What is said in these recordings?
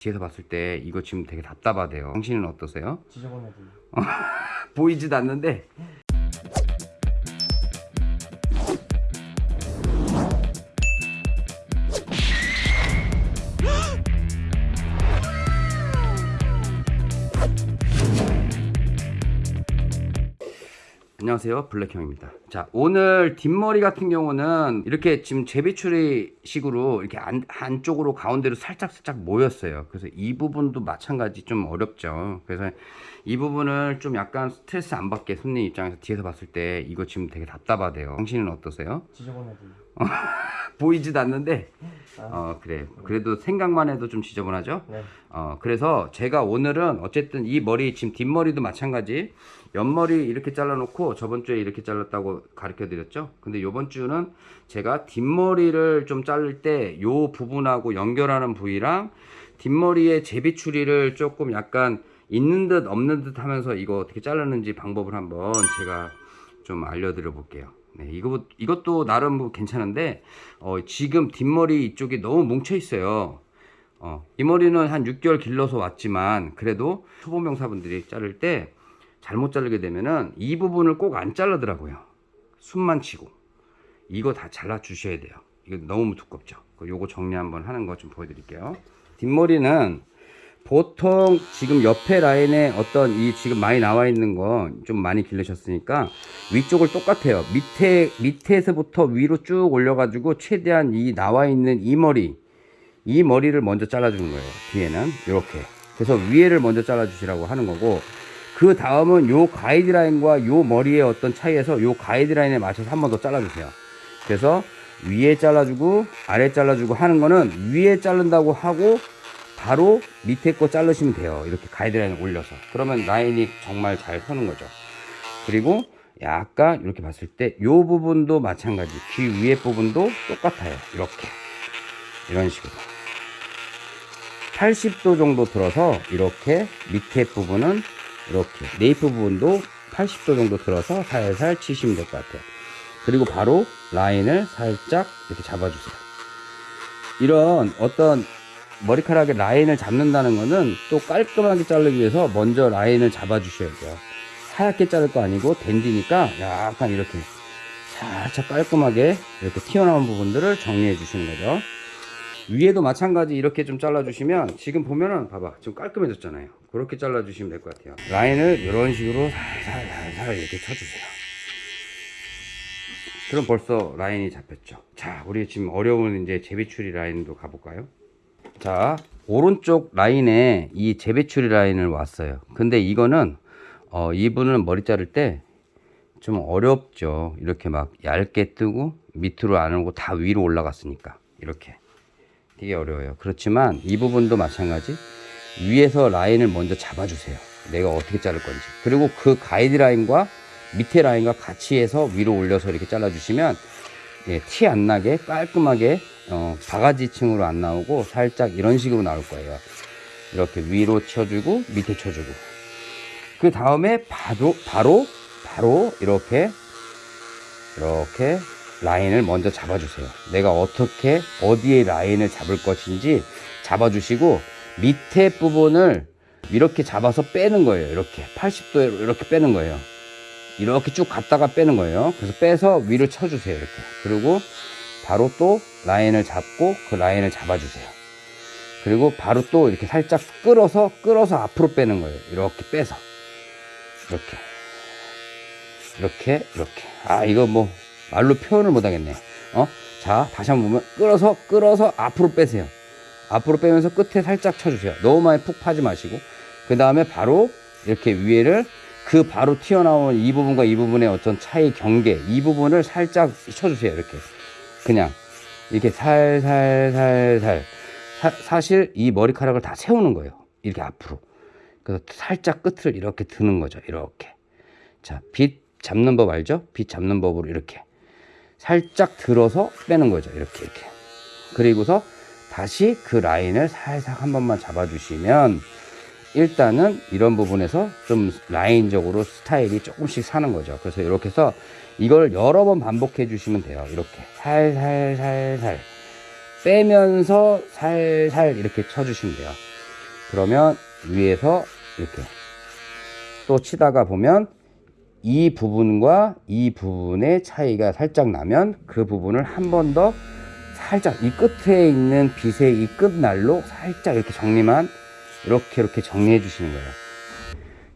뒤에서 봤을 때 이거 지금 되게 답답하대요. 당신은 어떠세요? 지저분해도 보이지도 않는데 안녕하세요. 블랙형입니다. 자 오늘 뒷머리 같은 경우는 이렇게 지금 제비추리 식으로 이렇게 안, 한쪽으로 가운데로 살짝 살짝 모였어요. 그래서 이 부분도 마찬가지 좀 어렵죠. 그래서 이 부분을 좀 약간 스트레스 안 받게 손님 입장에서 뒤에서 봤을 때 이거 지금 되게 답답하대요. 당신은 어떠세요? 지저분해도 보이지도 않는데. 아, 어 그래. 그래도 생각만 해도 좀 지저분하죠? 네. 어 그래서 제가 오늘은 어쨌든 이 머리 지금 뒷머리도 마찬가지. 옆머리 이렇게 잘라놓고 저번 주에 이렇게 잘랐다고 가르쳐 드렸죠? 근데 요번 주는 제가 뒷머리를 좀 자를 때 요 부분하고 연결하는 부위랑 뒷머리의 제비 추리를 조금 약간 있는 듯 없는 듯 하면서 이거 어떻게 자르는지 방법을 한번 제가 좀 알려드려 볼게요. 네, 이거, 이것도 나름 뭐 괜찮은데 어, 지금 뒷머리 이쪽이 너무 뭉쳐 있어요. 어, 이 머리는 한 6개월 길러서 왔지만 그래도 초보 명사분들이 자를 때 잘못 자르게 되면은 이 부분을 꼭 안 자르더라고요. 숨만 치고. 이거 다 잘라 주셔야 돼요. 이거 너무 두껍죠? 그 요거 정리 한번 하는 거 좀 보여드릴게요. 뒷머리는 보통 지금 옆에 라인에 어떤 이 지금 많이 나와 있는 거 좀 많이 길르셨으니까 위쪽을 똑같아요. 밑에 밑에서부터 위로 쭉 올려 가지고 최대한 이 나와 있는 이 머리 이 머리를 먼저 잘라 주는 거예요. 뒤에는 이렇게. 그래서 위에를 먼저 잘라 주시라고 하는 거고 그 다음은 요 가이드라인과 요 머리의 어떤 차이에서 요 가이드라인에 맞춰서 한 번 더 잘라 주세요. 그래서 위에 잘라주고 아래 잘라주고 하는 거는 위에 자른다고 하고 바로 밑에 거 자르시면 돼요. 이렇게 가이드라인을 올려서. 그러면 라인이 정말 잘 서는 거죠. 그리고 약간 이렇게 봤을 때 이 부분도 마찬가지. 귀 위에 부분도 똑같아요. 이렇게. 이런 식으로. 80도 정도 들어서 이렇게 밑에 부분은 이렇게. 네이프 부분도 80도 정도 들어서 살살 치시면 될 것 같아요. 그리고 바로 라인을 살짝 이렇게 잡아주세요. 이런 어떤 머리카락에 라인을 잡는다는 거는 또 깔끔하게 자르기 위해서 먼저 라인을 잡아 주셔야 돼요. 하얗게 자를 거 아니고 댄디니까 약간 이렇게 살짝 깔끔하게 이렇게 튀어나온 부분들을 정리해 주시는 거죠. 위에도 마찬가지 이렇게 좀 잘라 주시면 지금 보면은 봐봐 좀 깔끔해졌잖아요. 그렇게 잘라 주시면 될 것 같아요. 라인을 이런 식으로 살살 살살 이렇게 쳐주세요. 그럼 벌써 라인이 잡혔죠. 자 우리 지금 어려운 이제 제비추리 라인도 가볼까요 자 오른쪽 라인에 이 재배추리 라인을 왔어요. 근데 이거는 어, 이분은 머리 자를 때 좀 어렵죠. 이렇게 막 얇게 뜨고 밑으로 안 오고 다 위로 올라갔으니까. 이렇게. 되게 어려워요. 그렇지만 이 부분도 마찬가지. 위에서 라인을 먼저 잡아주세요. 내가 어떻게 자를 건지. 그리고 그 가이드라인과 밑에 라인과 같이 해서 위로 올려서 이렇게 잘라 주시면 예, 티 안 나게 깔끔하게 어, 바가지층으로 안 나오고 살짝 이런 식으로 나올 거예요. 이렇게 위로 쳐주고 밑에 쳐주고. 그 다음에 바로 바로 바로 이렇게 이렇게 라인을 먼저 잡아주세요. 내가 어떻게 어디에 라인을 잡을 것인지 잡아주시고 밑에 부분을 이렇게 잡아서 빼는 거예요. 이렇게 80도에 이렇게 빼는 거예요. 이렇게 쭉 갔다가 빼는 거예요. 그래서 빼서 위를 쳐주세요 이렇게. 그리고 바로 또 라인을 잡고 그 라인을 잡아주세요. 그리고 바로 또 이렇게 살짝 끌어서 끌어서 앞으로 빼는 거예요. 이렇게 빼서. 이렇게. 이렇게 이렇게. 아 이거 뭐 말로 표현을 못 하겠네. 어? 자 다시 한번 보면 끌어서 끌어서 앞으로 빼세요. 앞으로 빼면서 끝에 살짝 쳐주세요. 너무 많이 푹 파지 마시고. 그 다음에 바로 이렇게 위에를 그 바로 튀어나온 이 부분과 이 부분의 어떤 차이 경계 이 부분을 살짝 쳐주세요. 이렇게 그냥 이렇게 살살살살 사실 이 머리카락을 다 세우는 거예요. 이렇게 앞으로. 그래서 살짝 끝을 이렇게 드는 거죠. 이렇게. 자빗 잡는 법 알죠? 빗 잡는 법으로 이렇게. 살짝 들어서 빼는 거죠. 이렇게 이렇게. 그리고서 다시 그 라인을 살짝 한 번만 잡아 주시면 일단은 이런 부분에서 좀 라인적으로 스타일이 조금씩 사는 거죠. 그래서 이렇게 해서 이걸 여러 번 반복해 주시면 돼요. 이렇게 살살살살 빼면서 살살 이렇게 쳐 주시면 돼요. 그러면 위에서 이렇게 또 치다가 보면 이 부분과 이 부분의 차이가 살짝 나면 그 부분을 한 번 더 살짝 이 끝에 있는 빗의 이 끝날로 살짝 이렇게 정리만 이렇게 이렇게 정리해 주시는 거예요.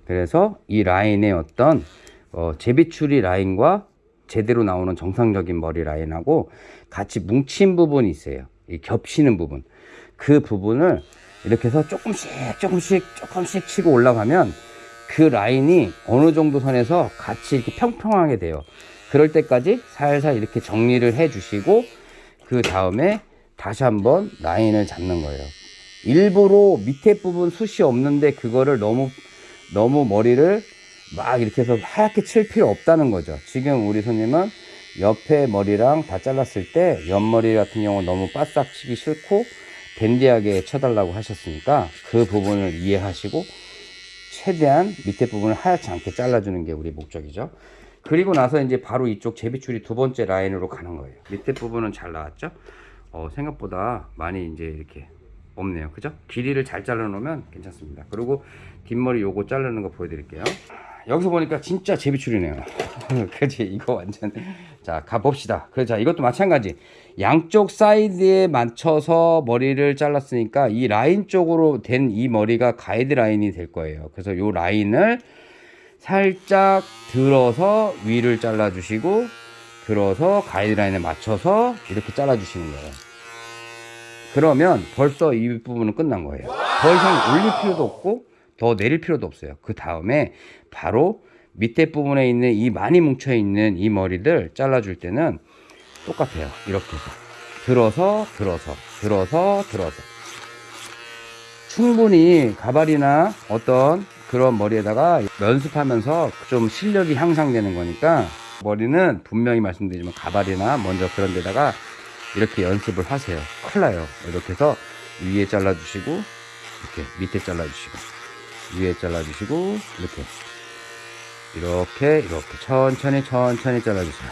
그래서 이 라인의 어떤 어, 제비추리 라인과 제대로 나오는 정상적인 머리 라인하고 같이 뭉친 부분이 있어요. 이 겹치는 부분. 그 부분을 이렇게 해서 조금씩 조금씩 조금씩 치고 올라가면 그 라인이 어느 정도 선에서 같이 이렇게 평평하게 돼요. 그럴 때까지 살살 이렇게 정리를 해 주시고 그 다음에 다시 한번 라인을 잡는 거예요. 일부러 밑에 부분 숱이 없는데 그거를 너무 너무 머리를 막 이렇게 해서 하얗게 칠 필요 없다는 거죠. 지금 우리 손님은 옆에 머리랑 다 잘랐을 때 옆머리 같은 경우는 너무 바싹 치기 싫고 댄디하게 쳐달라고 하셨으니까 그 부분을 이해하시고 최대한 밑에 부분을 하얗지 않게 잘라주는 게 우리 목적이죠. 그리고 나서 이제 바로 이쪽 제비줄이 두 번째 라인으로 가는 거예요. 밑에 부분은 잘 나왔죠? 어, 생각보다 많이 이제 이렇게 없네요. 그죠? 길이를 잘 잘라 놓으면 괜찮습니다. 그리고 뒷머리 요거 자르는 거 보여드릴게요. 여기서 보니까 진짜 제비줄이네요. 그지? 이거 완전. 자, 가봅시다. 그, 자, 이것도 마찬가지. 양쪽 사이드에 맞춰서 머리를 잘랐으니까 이 라인 쪽으로 된 이 머리가 가이드 라인이 될 거예요. 그래서 요 라인을 살짝 들어서 위를 잘라 주시고, 들어서 가이드 라인에 맞춰서 이렇게 잘라 주시는 거예요. 그러면 벌써 이 부분은 끝난 거예요. 더 이상 올릴 필요도 없고 더 내릴 필요도 없어요. 그 다음에 바로 밑에 부분에 있는 이 많이 뭉쳐 있는 이 머리들 잘라줄 때는 똑같아요. 이렇게 해서 들어서 들어서 들어서 들어서 충분히 가발이나 어떤 그런 머리에다가 연습하면서 좀 실력이 향상되는 거니까 머리는 분명히 말씀드리지만 가발이나 먼저 그런 데다가 이렇게 연습을 하세요. 큰일 나요. 이렇게 해서 위에 잘라주시고, 이렇게 밑에 잘라주시고, 위에 잘라주시고, 이렇게. 이렇게, 이렇게 천천히, 천천히 잘라주세요.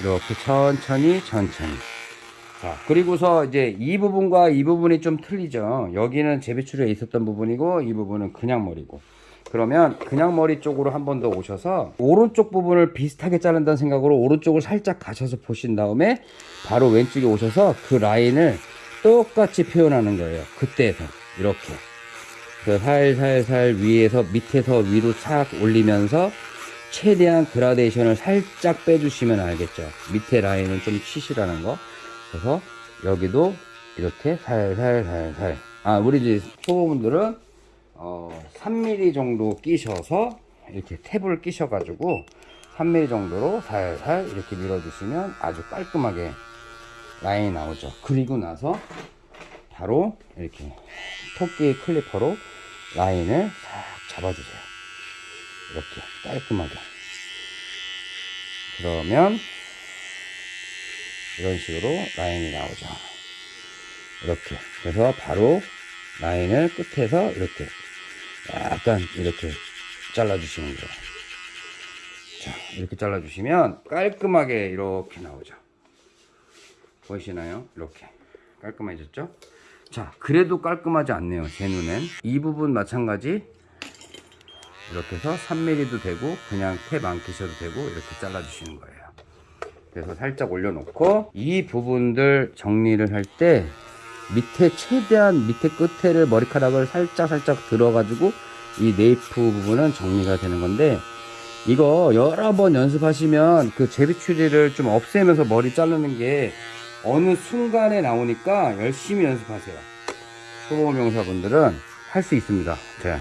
이렇게 천천히, 천천히. 자, 그리고서 이제 이 부분과 이 부분이 좀 틀리죠. 여기는 재배출에 있었던 부분이고, 이 부분은 그냥 머리고. 그러면 그냥 머리 쪽으로 한 번 더 오셔서 오른쪽 부분을 비슷하게 자른다는 생각으로 오른쪽을 살짝 가셔서 보신 다음에 바로 왼쪽에 오셔서 그 라인을 똑같이 표현하는 거예요. 그때에서 이렇게 그 살살살 위에서 밑에서 위로 착 올리면서 최대한 그라데이션을 살짝 빼주시면 알겠죠. 밑에 라인은 좀 치시라는 거. 그래서 여기도 이렇게 살살살살. 아 우리 이제 초보분들은 어, 3mm 정도 끼셔서 이렇게 탭을 끼셔 가지고 3mm 정도로 살살 이렇게 밀어주시면 아주 깔끔하게 라인이 나오죠. 그리고 나서 바로 이렇게 토끼 클리퍼로 라인을 싹 잡아주세요. 이렇게 깔끔하게. 그러면 이런 식으로 라인이 나오죠. 이렇게. 그래서 바로 라인을 끝에서 이렇게 약간 이렇게 잘라주시는 거예요. 자, 이렇게 잘라주시면 깔끔하게 이렇게 나오죠. 보이시나요? 이렇게 깔끔해졌죠? 자, 그래도 깔끔하지 않네요. 제 눈엔. 이 부분 마찬가지 이렇게 해서 3mm도 되고 그냥 탭 안 끼셔도 되고 이렇게 잘라주시는 거예요. 그래서 살짝 올려놓고 이 부분들 정리를 할때 밑에 최대한 밑에 끝에를 머리카락을 살짝 살짝 들어가지고 이 네이프 부분은 정리가 되는 건데 이거 여러 번 연습하시면 그 제비추리를 좀 없애면서 머리 자르는 게 어느 순간에 나오니까 열심히 연습하세요. 초보 명사분들은 할 수 있습니다. 자,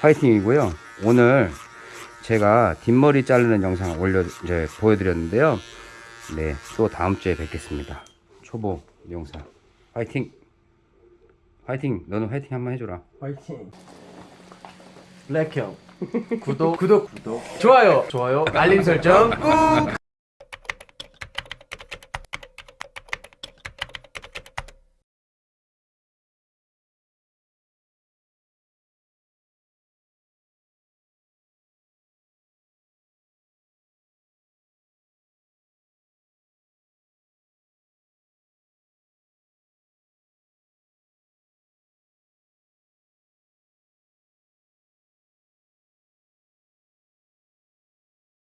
화이팅이고요. 오늘 제가 뒷머리 자르는 영상 올려 이제 보여드렸는데요. 네, 또 다음 주에 뵙겠습니다. 초보 미용사 화이팅! 화이팅! 너는 화이팅 한번 해줘라. 화이팅. 블랙형 구독 구독 구독 좋아요 좋아요 알림 설정 꾹